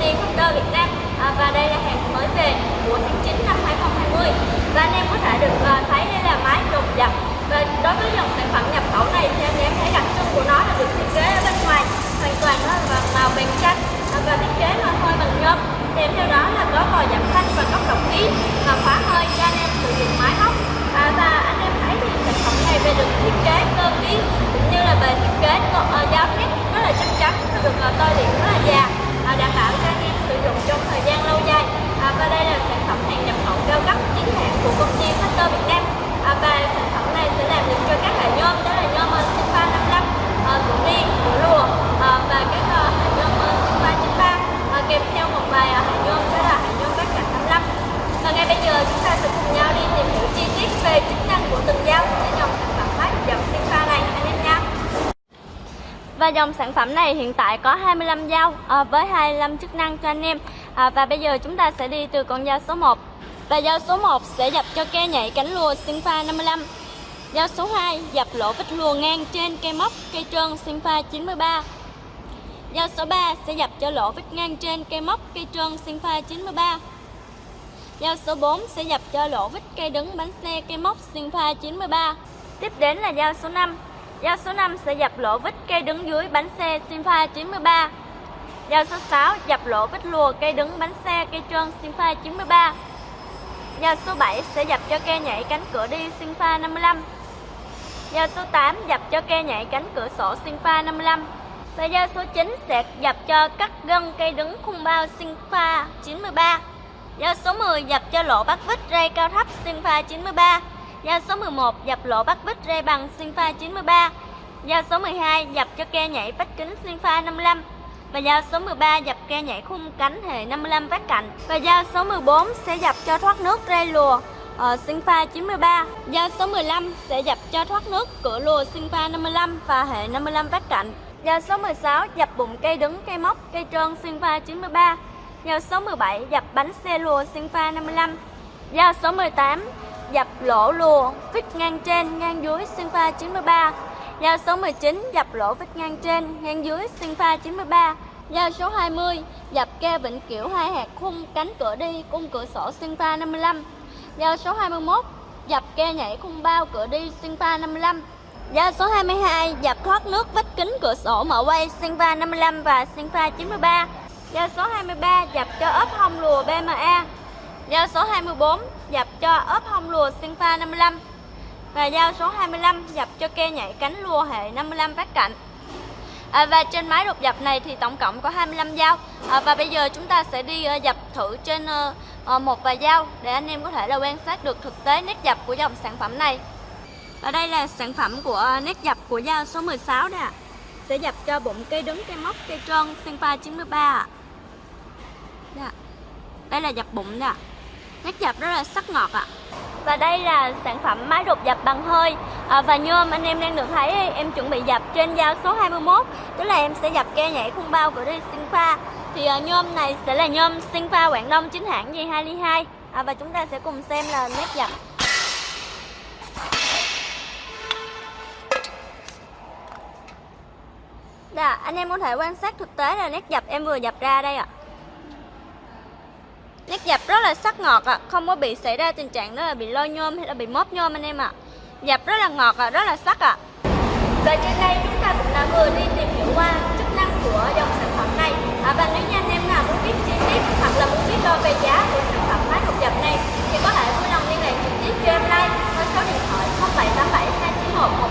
ty Factor Việt Nam. À, và đây là hàng mới về của tháng 9 năm 2020 và anh em có thể được uh, thấy đây là máy đột dập và đối với dòng sản phẩm nhập khẩu này thì anh em thấy đặc trưng của nó là được thiết kế ở bên ngoài hoàn toàn nó là màu vàng chanh à, và thiết kế nó hơi bằng nhôm kèm theo đó là có còi giảm thanh và cốc độc khí và khóa hơi cho anh em sử dụng máy móc à, và anh em thấy thì sản phẩm này về được thiết kế cơ khí cũng như là về thiết kế uh, giao thép rất là chắc chắn nó được uh, tôi điện rất là già à, đảm bảo cho anh em sử dụng trong thời gian lâu dài à, và đây là sản phẩm hàng nhập khẩu cao cấp chính hãng của công ty Factor Việt Nam à, và sản phẩm này sẽ làm được cho các loại nhôm đó là nhôm Sinfa 55 à, của ni của lùa à, và các uh, hạt nhôm Sinfa 93 à, kèm theo một vài uh, hạt nhôm đó là hạt nhôm các cạnh 55 và ngay bây giờ chúng ta sẽ cùng nhau đi tìm hiểu chi tiết về chức năng của từng dao trên dòng sản phẩm máy dòng Sinfa này anh em nha và dòng sản phẩm này hiện tại có 25 dao à, với 25 chức năng cho anh em. À, Và bây giờ chúng ta sẽ đi từ con dao số 1 Và dao số 1 sẽ dập cho ke nhảy cánh lùa sinh pha 55 Dao số 2 dập lỗ vít lùa ngang trên cây móc cây trơn sinh pha 93 Dao số 3 sẽ dập cho lỗ vít ngang trên cây móc cây trơn sinh pha 93 Dao số 4 sẽ dập cho lỗ vít cây đứng bánh xe cây móc sinh pha 93 Tiếp đến là dao số 5 Dao số 5 sẽ dập lỗ vít cây đứng dưới bánh xe Sinfa 93 Dao số 6 dập lỗ vít lùa cây đứng bánh xe cây trơn Sinfa 93 Dao số 7 sẽ dập cho cây nhảy cánh cửa đi Sinfa 55 Dao số 8 dập cho cây nhảy cánh cửa sổ Sinfa 55 Và dao số 9 sẽ dập cho cắt gân cây đứng khung bao Sinfa 93 Dao số 10 dập cho lỗ bắt vít ray cao thấp Sinfa 93 Giao số 11 dập lỗ bắt vít ray bằng xuyên pha 93 Giao số 12 dập cho ke nhảy vách kính xuyên pha 55 và giao số 13 dập ke nhảy khung cánh hệ 55 vách cạnh. Và giao số 14 sẽ dập cho thoát nước ray lùa ở Sinfa 93 giao số 15 sẽ dập cho thoát nước cửa lùa Sinfa 55 và hệ 55 vách cạnh. Giao số 16 dập bụng cây đứng, cây móc, cây trơn Sinfa 93 giao số 17 dập bánh xe lùa Sinfa 55 giao số 18 dập lỗ lùa vít ngang trên ngang dưới Sinfa 93 giao số 19 dập lỗ vít ngang trên, ngang dưới Sinfa 93 giao số 20 dập ke vĩnh kiểu hai hạt khung cánh cửa đi cung cửa sổ Sinfa 55 giao số 21 dập ke nhảy khung bao cửa đi Sinfa 55 giao số 22 dập thoát nước vách kính cửa sổ mở quay Sinfa 55 và Sinfa 93 giao số 23 dập cho ốp hông lùa BMA Dao số 24 dập cho ốp hông lùa Sinfa 55 và dao số 25 dập cho ke nhảy cánh lùa hệ 55 vát cạnh à, và trên máy đột dập này thì tổng cộng có 25 dao. À, và bây giờ chúng ta sẽ đi uh, dập thử trên uh, một vài dao để anh em có thể là quan sát được thực tế nét dập của dòng sản phẩm này. Và đây là sản phẩm của uh, nét dập của dao số 16 nè sẽ dập cho bụng cây đứng cây móc cây trơn Senpa 93 à. Dạ. đây là dập bụng nè nét dập rất là sắc ngọt ạ. À. Và đây là sản phẩm máy đột dập bằng hơi. À, Và nhôm anh em đang được thấy em chuẩn bị dập trên dao số 21 Tức là em sẽ dập ke nhảy khung bao của đi Sinfa Thì à, nhôm này sẽ là nhôm Sinfa Quảng Đông chính hãng J2 Ly 2 à, Và chúng ta sẽ cùng xem là nét dập. Đà, anh em có thể quan sát thực tế là nét dập em vừa dập ra đây ạ. à. Nét dập rất là sắc ngọt ạ, không có bị xảy ra tình trạng đó là bị lôi nhôm hay là bị móp nhôm anh em ạ. Dập rất là ngọt ạ, rất là sắc ạ. Và trên đây chúng ta cũng đã vừa đi tìm hiểu qua chức năng của dòng sản phẩm này. À, và nếu như anh em nào muốn biết chi tiết hoặc là muốn biết đo về giá của sản phẩm máy hộp dập này thì có thể vui lòng liên lạc trực tiếp cho em like số điện thoại 0787 291